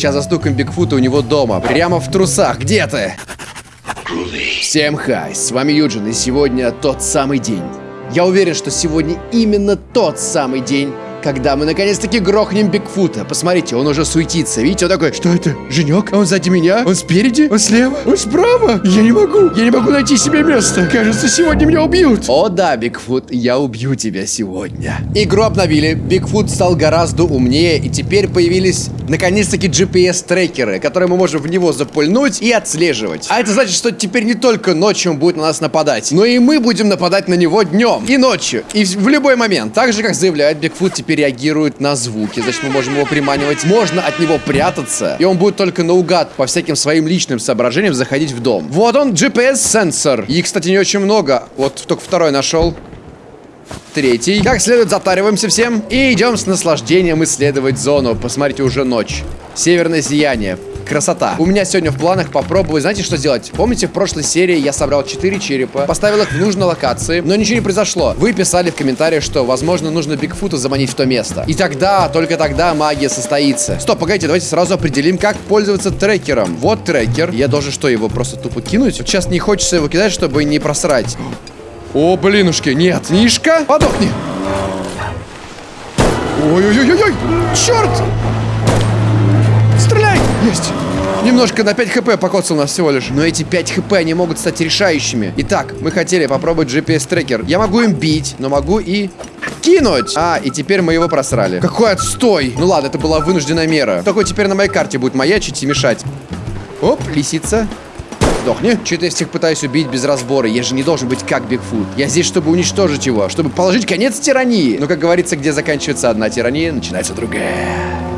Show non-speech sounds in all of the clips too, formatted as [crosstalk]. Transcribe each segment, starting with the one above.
Сейчас застукаем Бигфута у него дома. Прямо в трусах. Где ты? Всем хай, с вами Юджин, и сегодня тот самый день. Я уверен, что сегодня именно тот самый день, когда мы наконец-таки грохнем Бигфута. Посмотрите, он уже суетится. Видите, он такой, что это, Женек? Он сзади меня? Он спереди? Он слева? Он справа? Я не могу. Я не могу найти себе место. Кажется, сегодня меня убьют. О да, Бигфут, я убью тебя сегодня. Игру обновили. Бигфут стал гораздо умнее, и теперь появились наконец-таки GPS-трекеры, которые мы можем в него запульнуть и отслеживать. А это значит, что теперь не только ночью он будет на нас нападать, но и мы будем нападать на него днем и ночью, и в любой момент. Так же, как заявляет Бигфут, теперь реагирует на звуки, значит, мы можем его приманивать. Можно от него прятаться, и он будет только наугад по всяким своим личным соображениям заходить в дом. Вот он, GPS-сенсор. И, кстати, не очень много. Вот только второй нашел. Третий. Как следует, затариваемся всем. И идем с наслаждением исследовать зону. Посмотрите, уже ночь. Северное сияние. Красота. У меня сегодня в планах попробовать, знаете, что сделать? Помните, в прошлой серии я собрал 4 черепа, поставил их в нужной локации, но ничего не произошло. Вы писали в комментариях, что, возможно, нужно Бигфута заманить в то место. И тогда, только тогда магия состоится. Стоп, погодите, давайте сразу определим, как пользоваться трекером. Вот трекер. Я должен что, его просто тупо кинуть? Вот сейчас не хочется его кидать, чтобы не просрать. О, блинушки, нет, Нишка, подохни. Ой-ой-ой-ой, черт! Есть! Немножко на 5 хп покоцал нас всего лишь. Но эти 5 хп, они могут стать решающими. Итак, мы хотели попробовать GPS-трекер. Я могу им бить, но могу и кинуть. А, и теперь мы его просрали. Какой отстой! Ну ладно, это была вынужденная мера. Только теперь на моей карте будет маячить и мешать. Оп, лисица. Сдохни. Че-то я всех пытаюсь убить без разбора. Я же не должен быть как Бигфут. Я здесь, чтобы уничтожить его, чтобы положить конец тирании. Но, как говорится, где заканчивается одна тирания, начинается другая.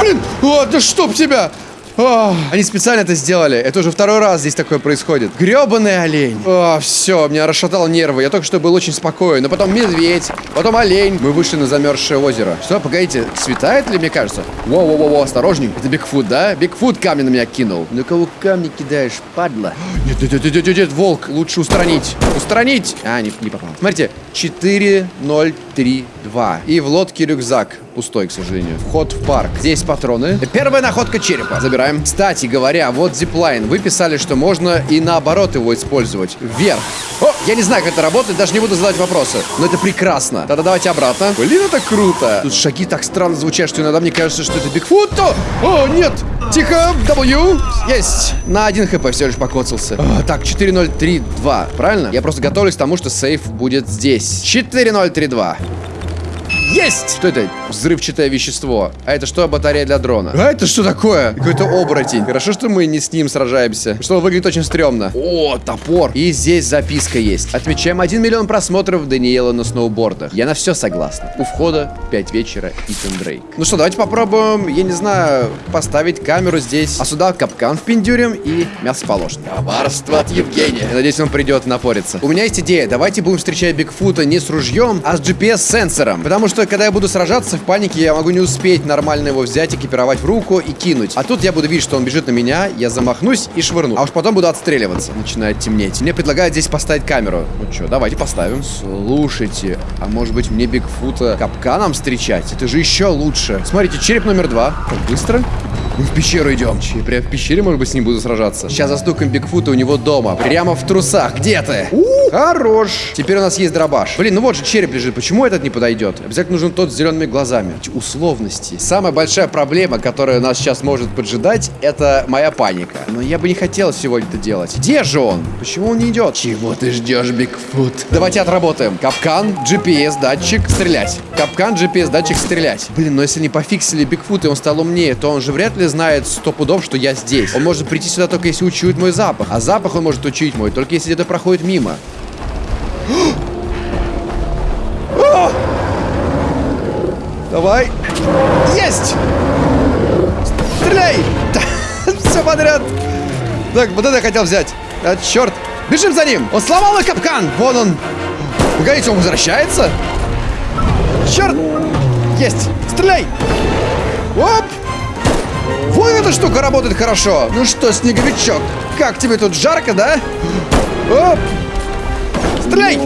Блин! О, да чтоб тебя! О, они специально это сделали. Это уже второй раз здесь такое происходит. Гребаный олень. О, все, меня расшатал нервы. Я только что был очень спокоен. Но потом медведь, потом олень. Мы вышли на замерзшее озеро. Что, погодите, светает ли, мне кажется? Воу-воу-воу, осторожней. Это Бигфут, да? Бигфут камни на меня кинул. На кого камни кидаешь, падла? Нет, нет, нет, нет, нет, нет, волк. Лучше устранить. Устранить. А, не, не попал. Смотрите, 4032. И в лодке рюкзак. Пустой, к сожалению. Вход в парк. Здесь патроны. Первая находка черепа. Забираем. Кстати говоря, вот зиплайн. Вы писали, что можно и наоборот его использовать. Вверх. О, я не знаю, как это работает, даже не буду задавать вопросы. Но это прекрасно. Тогда давайте обратно. Блин, это круто. Тут шаги так странно звучат, что иногда мне кажется, что это Бигфут. О, нет. Тихо, W. Есть. На один хп все лишь покоцался. О, так, 4032. Правильно? Я просто готовлюсь к тому, что сейф будет здесь. 4032. Есть! Что это? Взрывчатое вещество. А это что, батарея для дрона? А это что такое? Какой-то оборотень. Хорошо, что мы не с ним сражаемся. Что выглядит очень стрёмно. О, топор. И здесь записка есть. Отмечаем 1 миллион просмотров Даниэла на сноубордах. Я на все согласна. У входа 5 вечера Итан Дрейк. Ну что, давайте попробуем, я не знаю, поставить камеру здесь. А сюда капкан впендюрим и мясо положим. Коварство от Евгения. Я надеюсь, он придет напориться. У меня есть идея. Давайте будем встречать Бигфута не с ружьем, а с GPS-сенсором. Потому что, когда я буду сражаться в панике, я могу не успеть нормально его взять, экипировать в руку и кинуть. А тут я буду видеть, что он бежит на меня, я замахнусь и швырну. А уж потом буду отстреливаться. Начинает темнеть. Мне предлагают здесь поставить камеру. Ну что, давайте поставим. Слушайте, а может быть мне Бигфута капканом встречать? Это же еще лучше. Смотрите, череп номер два. Как быстро. Мы в пещеру идем. Че, прям в пещере, может быть, с ним буду сражаться. Сейчас застукаем Бигфута у него дома. Прямо в трусах. Где ты? У, хорош. Теперь у нас есть дробаш. Блин, ну вот же череп лежит. Почему этот не подойдет? Обязательно нужен тот с зелеными глазами. Условности. Самая большая проблема, которая нас сейчас может поджидать, это моя паника. Но я бы не хотел сегодня это делать. Где же он? Почему он не идет? Чего ты ждешь, Бигфут? Давайте отработаем. Капкан, GPS, датчик, стрелять. Капкан, GPS, датчик, стрелять. Блин, но если не пофиксили Бигфут и он стал умнее, то он же вряд ли знает сто пудов, что я здесь. Он может прийти сюда только если учует мой запах. А запах он может учить мой, только если где-то проходит мимо. [gasps] Давай. Есть! Стреляй! [laughs] Все подряд. Так, вот это я хотел взять. А, черт. Бежим за ним. Он сломал мой капкан. Вон он. Погодите, он возвращается? Черт. Есть. Стреляй. Оп. Вот эта штука работает хорошо. Ну что, снеговичок, как тебе тут жарко, да? Оп. Стреляй.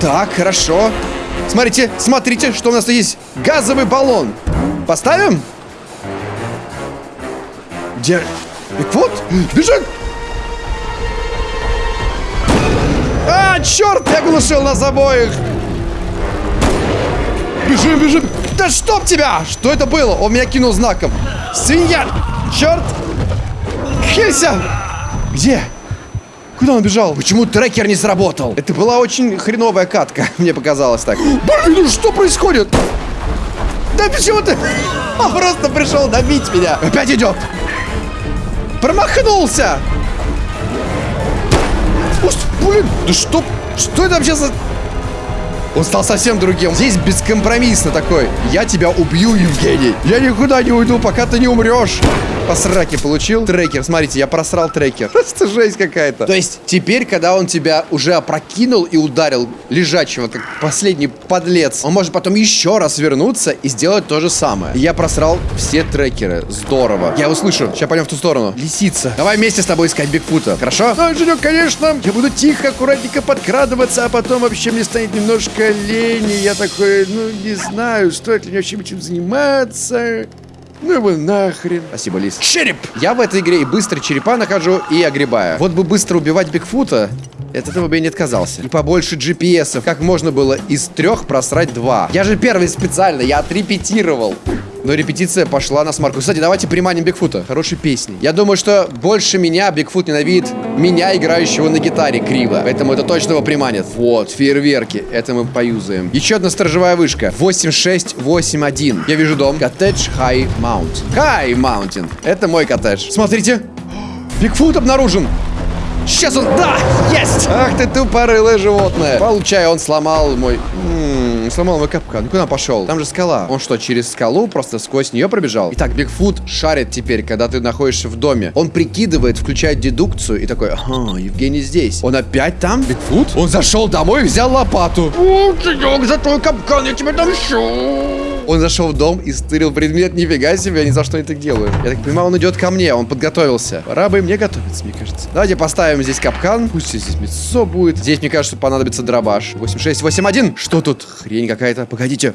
Так, хорошо. Смотрите, смотрите, что у нас есть. Газовый баллон. Поставим? Где? Бигфут? Бежит! А, черт, я глушил нас обоих! Бежим, бежим! Да чтоб тебя! Что это было? Он меня кинул знаком. Свинья! Черт! Хелься! Где? Куда он бежал? Почему трекер не сработал? Это была очень хреновая катка, [laughs] мне показалось так. Блин, ну что происходит? Да почему ты? Он просто пришел добить меня. Опять идет. Промахнулся. Уст, блин, да что? Что это вообще за... Он стал совсем другим. Здесь бескомпромиссно такой. Я тебя убью, Евгений. Я никуда не уйду, пока ты не умрешь. По сраке получил. Трекер, смотрите, я просрал трекер. [laughs] Просто жесть какая-то. То есть, теперь, когда он тебя уже опрокинул и ударил лежачего, как последний подлец, он может потом еще раз вернуться и сделать то же самое. Я просрал все трекеры. Здорово. Я услышу. Сейчас пойдем в ту сторону. Лисица. Давай вместе с тобой искать Бигфута. Хорошо? Да, Женек, конечно. Я буду тихо, аккуратненько подкрадываться, а потом вообще мне станет немножко лень. и Я такой, ну, не знаю, стоит ли мне вообще чем заниматься. Ну его нахрен. Спасибо, Лис. Череп! Я в этой игре и быстро черепа нахожу, и огребаю. Вот бы быстро убивать Бигфута, от этого бы я не отказался. И побольше GPS-ов. Как можно было из трех просрать два? Я же первый специально, я отрепетировал. Но репетиция пошла на смарку. Кстати, давайте приманим Бигфута. Хорошей песни. Я думаю, что больше меня Бигфут ненавидит меня, играющего на гитаре криво. Поэтому это точно его приманит. Вот, фейерверки. Это мы поюзаем. Еще одна сторожевая вышка. 8681. Я вижу дом. Коттедж High Mount. High Mountain. Это мой коттедж. Смотрите. Бигфут обнаружен. Сейчас он... Да! Есть! Ах ты тупорылое животное. Получай, он сломал мой... М -м, сломал мой капкан. Куда он пошел? Там же скала. Он что, через скалу просто сквозь нее пробежал? Итак, Бигфут шарит теперь, когда ты находишься в доме. Он прикидывает, включает дедукцию и такой... Ага, Евгений здесь. Он опять там? Бигфут? Он зашел домой и взял лопату. О, Денек, за твой капкан я тебе отомщу. Он зашел в дом и стырил предмет. Нифига себе, я ни за что не так делаю. Я так понимаю, он идет ко мне, он подготовился. Пора бы мне готовиться, мне кажется. Давайте поставим здесь капкан. Пусть здесь мясо будет. Здесь, мне кажется, понадобится дробаш. 8681. Что тут? Хрень какая-то. Погодите.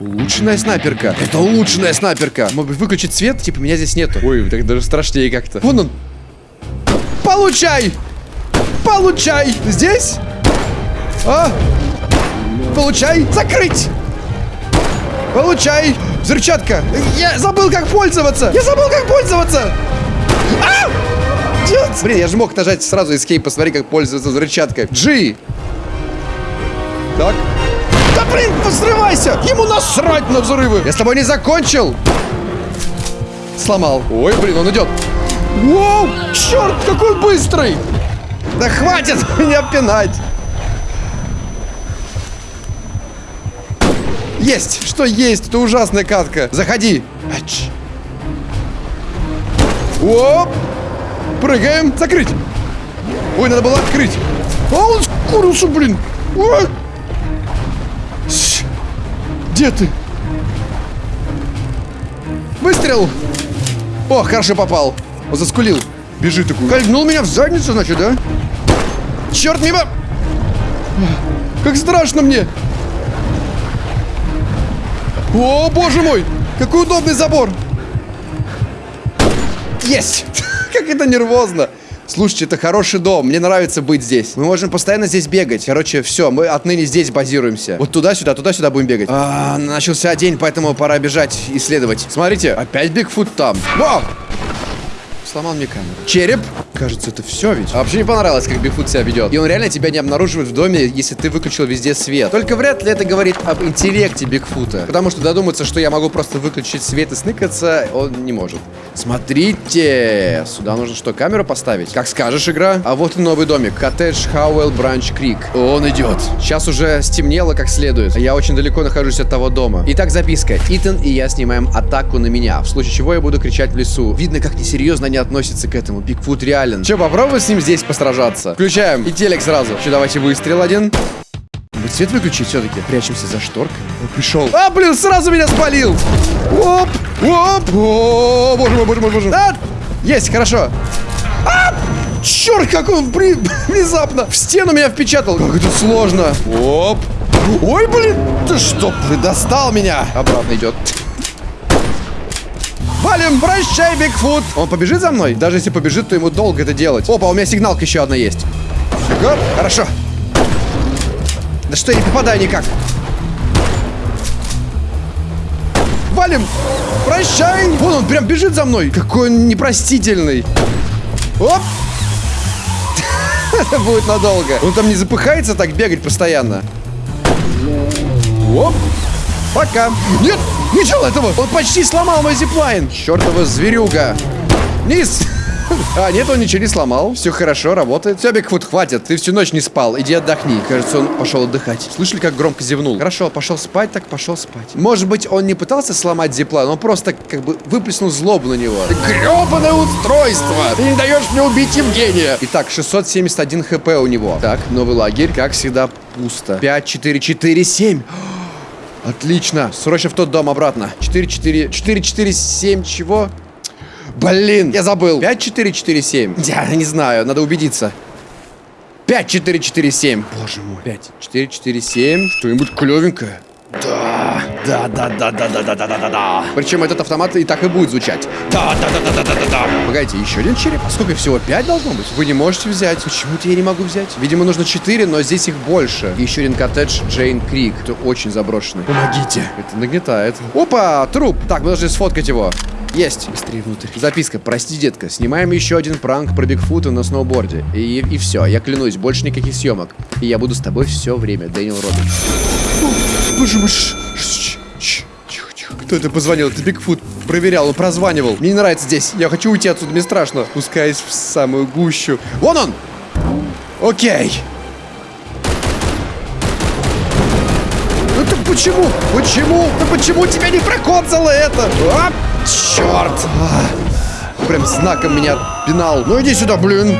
Улучшенная снайперка. Это улучшенная снайперка. Может выключить свет? Типа, меня здесь нету. Ой, так даже страшнее как-то. Вон он. Получай! Получай! Здесь? А? Получай! Закрыть! Получай! Взрывчатка! Я забыл, как пользоваться! Я забыл, как пользоваться! А! Нет! Блин, я же мог нажать сразу escape, посмотри, как пользоваться взрывчаткой. G! Так. Да блин, взрывайся! Ему насрать на взрывы! Я с тобой не закончил! Сломал. Ой, блин, он идет. Воу! Черт, какой быстрый! Да хватит [laughs] меня пинать! Есть! Что есть? Это ужасная катка. Заходи. Ач. Оп! Прыгаем. Закрыть. Ой, надо было открыть. А он скурился, блин. Ой. Где ты? Выстрел. О, хорошо попал. Он заскулил. Бежит такой. Кольнул меня в задницу, значит, да? Черт, мимо! Как страшно мне! О, боже мой! Какой удобный забор! Есть! [laughs] как это нервозно! Слушайте, это хороший дом, мне нравится быть здесь. Мы можем постоянно здесь бегать. Короче, все, мы отныне здесь базируемся. Вот туда-сюда, туда-сюда будем бегать. А, начался день, поэтому пора бежать, исследовать. Смотрите, опять Бигфут там. Во! Сломал мне камеру. Череп. Кажется, это все ведь. А вообще не понравилось, как Бигфут себя ведет. И он реально тебя не обнаруживает в доме, если ты выключил везде свет. Только вряд ли это говорит об интеллекте Бигфута. Потому что додуматься, что я могу просто выключить свет и сныкаться, он не может. Смотрите! Сюда нужно что, камеру поставить? Как скажешь, игра. А вот и новый домик. Коттедж Хауэлл Бранч Крик. Он идет. Сейчас уже стемнело как следует. Я очень далеко нахожусь от того дома. Итак, записка. Итан и я снимаем атаку на меня. В случае чего я буду кричать в лесу. Видно, как несерьезно они относятся к этому. Бигфут реален. Че, попробуй с ним здесь посражаться. Включаем. И телек сразу. Че, давайте выстрел один. Может, свет выключить все-таки? Прячемся за шторкой. Он пришел. А, блин, сразу меня спалил. Оп, оп. О, боже мой, боже мой, боже мой. А, есть, хорошо. А, черт, как он при... [laughs] внезапно в стену меня впечатал. Как это сложно. Оп. Ой, блин! Ты что, ты достал меня? Обратно идет. Валим, прощай, Бигфут! Он побежит за мной? Даже если побежит, то ему долго это делать. Опа, у меня сигналка еще одна есть. Гоп, хорошо. Да что я не попадаю никак? Валим! Прощай! Вон он прям бежит за мной. Какой он непростительный. Оп! [laughs] Будет надолго. Он там не запыхается так бегать постоянно. Оп! Пока. Нет, не этого. Он почти сломал мой зиплайн. Чертова зверюга. Низ. [laughs] А, нет, он ничего не сломал. Все хорошо, работает. Все, Бигфут, хватит. Ты всю ночь не спал. Иди отдохни. Кажется, он пошел отдыхать. Слышали, как громко зевнул? Хорошо, пошел спать, так пошел спать. Может быть, он не пытался сломать зиплайн, он просто как бы выплеснул злобу на него. Гребаное устройство! Ты не даешь мне убить Евгения! Итак, 671 хп у него. Так, новый лагерь. Как всегда, пусто. 5, 4, 4, 7. Отлично. Срочно в тот дом обратно. 4-4... 4-4-7 чего? Блин, я забыл. 5-4-4-7. Я не знаю, надо убедиться. 5-4-4-7. Боже мой. 5-4-4-7. Что-нибудь клевенькое. Да, да, да, да, да, да, да, да, да, да. Причем этот автомат и так и будет звучать. Да, да, да, да, да, да, да, да. Погодите, еще один череп? А сколько всего? Пять должно быть? Вы не можете взять. Почему-то я не могу взять. Видимо, нужно четыре, но здесь их больше. И еще один коттедж Джейн Крик. Это очень заброшенный. Помогите. Это нагнетает. Опа, труп. Так, мы должны сфоткать его. Есть. Быстрее внутрь. Записка. Прости, детка. Снимаем еще один пранк про Бигфута на сноуборде. И, и все. Я клянусь, больше никаких съемок. И я буду с тобой все время. Дэниел Робинс. Боже мой. Кто это позвонил? Это Бигфут. Проверял, он прозванивал. Мне не нравится здесь. Я хочу уйти отсюда, мне страшно. Пускаюсь в самую гущу. Вон он! Окей. Ну ты почему? Почему? Да почему тебя не прокоцало это? А, черт! А, прям знаком меня пинал. Ну иди сюда, блин.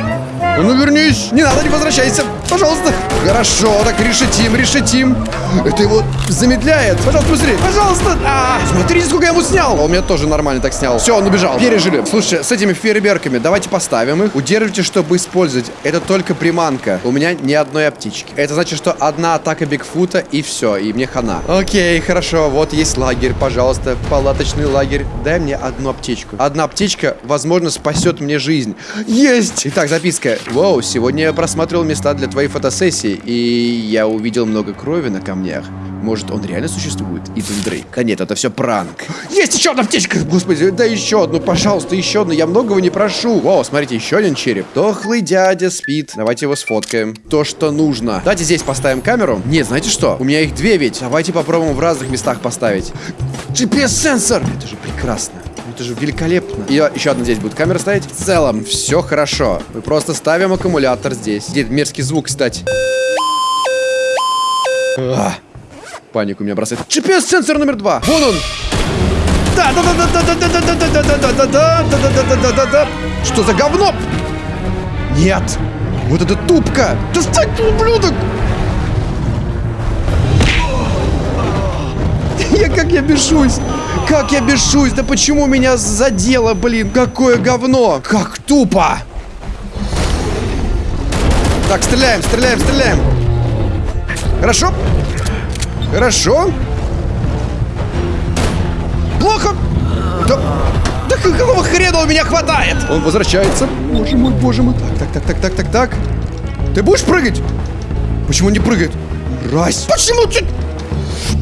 Ну вернись. Не надо, не возвращайся. Пожалуйста. Хорошо, так решетим, решетим. Это его замедляет. Пожалуйста, быстрее. Пожалуйста. А, смотрите, сколько я ему снял. Он меня тоже нормально так снял. Все, он убежал. Пережили. Слушай, с этими фейерверками давайте поставим их. Удерживайте, чтобы использовать. Это только приманка. У меня ни одной аптечки. Это значит, что одна атака Бигфута и все. И мне хана. Окей, хорошо. Вот есть лагерь, пожалуйста. Палаточный лагерь. Дай мне одну аптечку. Одна аптечка, возможно, спасет мне жизнь. Есть! Итак, записка. Воу, сегодня я просматривал места для твоей фотосессии, и я увидел много крови на камнях. Может, он реально существует? Итан Дрейк. Да нет, это все пранк. Есть еще одна аптечка! Господи, да еще одну, пожалуйста, еще одну. Я многого не прошу. Вау, смотрите, еще один череп. Дохлый дядя спит. Давайте его сфоткаем. То, что нужно. Давайте здесь поставим камеру. Нет, знаете что? У меня их две ведь. Давайте попробуем в разных местах поставить. GPS-сенсор! Это же прекрасно. Это же великолепно. И еще одна здесь будет камера стоять. В целом, все хорошо. Мы просто ставим аккумулятор здесь. Где мерзкий звук, кстати. Ах, панику меня бросает. GPS-сенсор номер два. Вон он. Да да да да да да да да да да да да да да да да да. Что за говно? Нет! Вот это тупка! Достать, ублюдок! Я как я бешусь! Как я бешусь. Да почему меня задело, блин? Какое говно. Как тупо. Так, стреляем, стреляем, стреляем. Хорошо. Хорошо. Плохо. Да, да какого хрена у меня хватает? Он возвращается. Боже мой, боже мой. Так, так, так, так, так, так, так. Ты будешь прыгать? Почему не прыгает? Раз. Почему ты...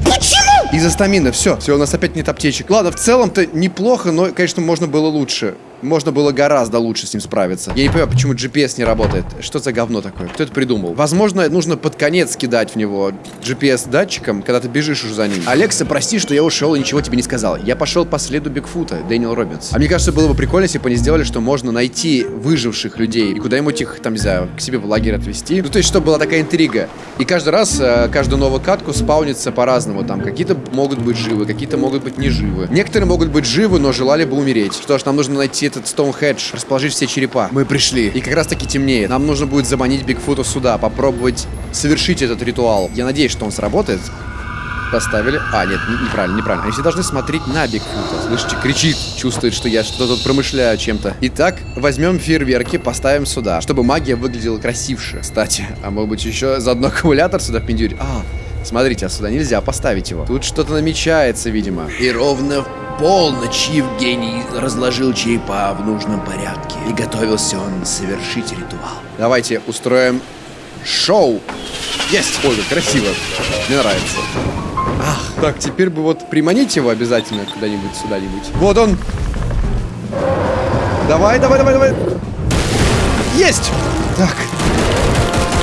Почему? Из-за стамина, все. Все, у нас опять нет аптечек. Ладно, в целом-то неплохо, но, конечно, можно было лучше. Можно было гораздо лучше с ним справиться. Я не понимаю, почему GPS не работает. Что за говно такое? Кто это придумал? Возможно, нужно под конец кидать в него GPS-датчиком, когда ты бежишь уже за ним. Алекса, прости, что я ушел и ничего тебе не сказал. Я пошел по следу Бигфута, Дэниел Робинс. А мне кажется, было бы прикольно, если бы они сделали, что можно найти выживших людей и куда-нибудь их, там, не знаю, к себе в лагерь отвезти. Ну, то есть, чтобы была такая интрига. И каждый раз, э, каждую новую катку спаунится по-разному. Там, какие-то могут быть живы, какие-то могут быть не живы. Некоторые могут быть живы, но желали бы умереть. Что ж, нам нужно найти этот Стоунхедж, расположить все черепа. Мы пришли. И как раз таки темнеет. Нам нужно будет заманить Бигфута сюда, попробовать совершить этот ритуал. Я надеюсь, что он сработает. Поставили. А, нет, не- неправильно, неправильно. Они все должны смотреть на Бигфута. Слышите, кричит, чувствует, что я что-то тут промышляю чем-то. Итак, возьмем фейерверки, поставим сюда, чтобы магия выглядела красивше. Кстати, а может быть еще заодно аккумулятор сюда впендюрить? А, Смотрите, а сюда нельзя поставить его. Тут что-то намечается, видимо. И ровно в полночь Евгений разложил черепа в нужном порядке. И готовился он совершить ритуал. Давайте устроим шоу. Есть! Ой, красиво. Мне нравится. Ах, так, теперь бы вот приманить его обязательно куда-нибудь, сюда-нибудь. Вот он. Давай, давай, давай, давай. Есть! Так.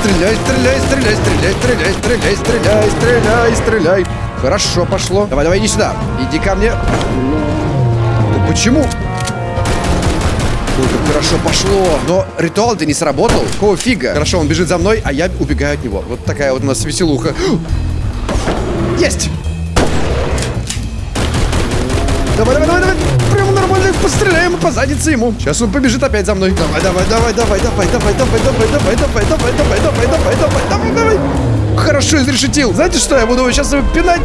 Стреляй, стреляй, стреляй, стреляй, стреляй, стреляй, стреляй, стреляй, стреляй. Хорошо пошло. Давай, давай, иди сюда. Иди ко мне. Ну почему? Ой, как хорошо пошло. Но ритуал-то не сработал. Какого фига? Хорошо, он бежит за мной, а я убегаю от него. Вот такая вот у нас веселуха. Есть! Давай, давай, давай, давай. Прям нормально постреляем по заднице ему. Сейчас он побежит опять за мной. Давай, давай, давай, давай, давай, давай, давай, давай, давай, давай, давай, давай, давай, давай, давай, давай, давай. Хорошо изрешетил. Знаете что, я буду сейчас его пинать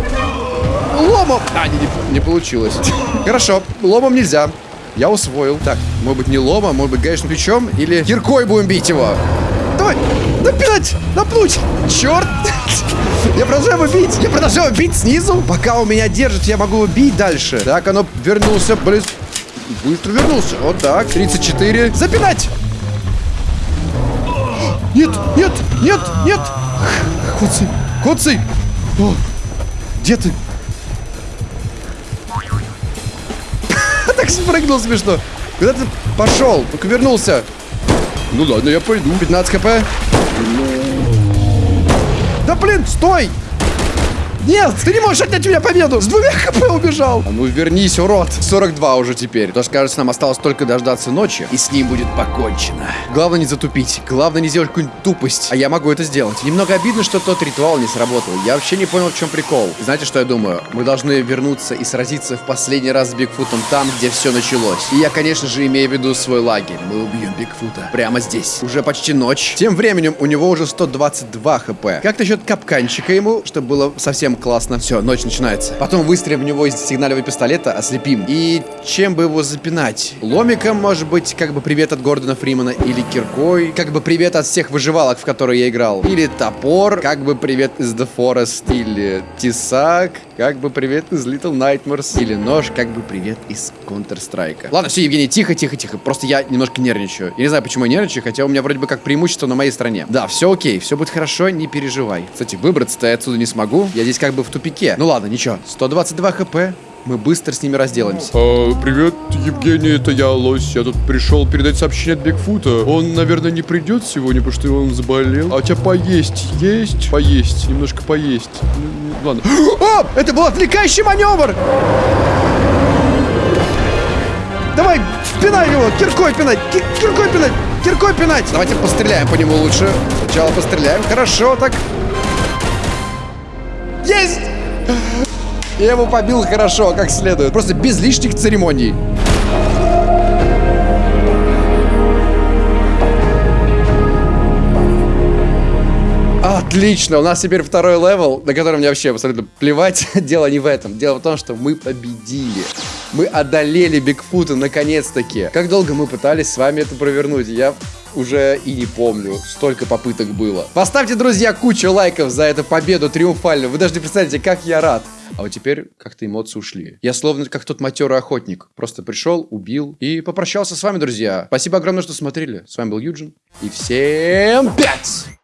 ломом. А, не, не, не получилось. [laughs] Хорошо, ломом нельзя. Я усвоил. Так, может быть не ломом, может быть гаечным ключом или киркой будем бить его. Давай, напинать, напнуть. Черт. [laughs] Я продолжаю его бить. Я продолжаю бить снизу. Пока у меня держит, я могу его бить дальше. Так, оно вернулся. Блин. Быстро вернулся. Вот так. 34. Запинать. [gasps] Нет, нет, нет, нет. Коцый, коцый. О, где ты? [laughs] Так спрыгнул смешно. Куда ты пошел? Только вернулся. Ну ладно, я пойду. 15 хп. Да блин, стой! Нет, ты не можешь отнять у меня победу! С двумя хп убежал! А ну вернись, урод! 42 уже теперь. То, кажется, нам осталось только дождаться ночи, и с ним будет покончено. Главное не затупить. Главное не сделать какую-нибудь тупость. А я могу это сделать. Немного обидно, что тот ритуал не сработал. Я вообще не понял, в чем прикол. Знаете, что я думаю? Мы должны вернуться и сразиться в последний раз с Бигфутом там, где все началось. И я, конечно же, имею в виду свой лагерь. Мы убьем Бигфута. Прямо здесь. Уже почти ночь. Тем временем у него уже 122 хп. Как насчет капканчика ему, чтобы было совсем классно. Все, ночь начинается. Потом выстрелим в него из сигнального пистолета, ослепим. И чем бы его запинать? Ломиком, может быть, как бы привет от Гордона Фримана, или киркой, как бы привет от всех выживалок, в которые я играл. Или топор, как бы привет из The Forest, или тесак, как бы привет из Little Nightmares, или нож, как бы привет из Counter-Strike. Ладно, все, Евгений, тихо, тихо, тихо. Просто я немножко нервничаю. Я не знаю, почему я нервничаю, хотя у меня вроде бы как преимущество на моей стороне. Да, все окей, все будет хорошо, не переживай. Кстати, выбраться-то я отсюда не смогу. Я здесь как бы в тупике. Ну ладно, ничего. 122 хп. Мы быстро с ними разделаемся. А, привет, Евгений, это я, Лось. Я тут пришел передать сообщение от Бигфута. Он, наверное, не придет сегодня, потому что он заболел. А у тебя поесть есть? Поесть, немножко поесть. Ну, ладно. О, [gasps] это был отвлекающий маневр! Давай, пинай его, киркой пинать, ки киркой пинать, киркой пинать. Давайте постреляем по нему лучше. Сначала постреляем, хорошо, так. Есть! Я его побил хорошо, как следует. Просто без лишних церемоний. Отлично, у нас теперь второй level, на котором мне вообще абсолютно плевать. [laughs] Дело не в этом. Дело в том, что мы победили. Мы одолели Бигфута наконец-таки. Как долго мы пытались с вами это провернуть? Я уже и не помню. Столько попыток было. Поставьте, друзья, кучу лайков за эту победу триумфальную. Вы даже не представляете, как я рад. А вот теперь как-то эмоции ушли. Я словно как тот матерый охотник. Просто пришел, убил и попрощался с вами, друзья. Спасибо огромное, что смотрели. С вами был Юджин. И всем пять!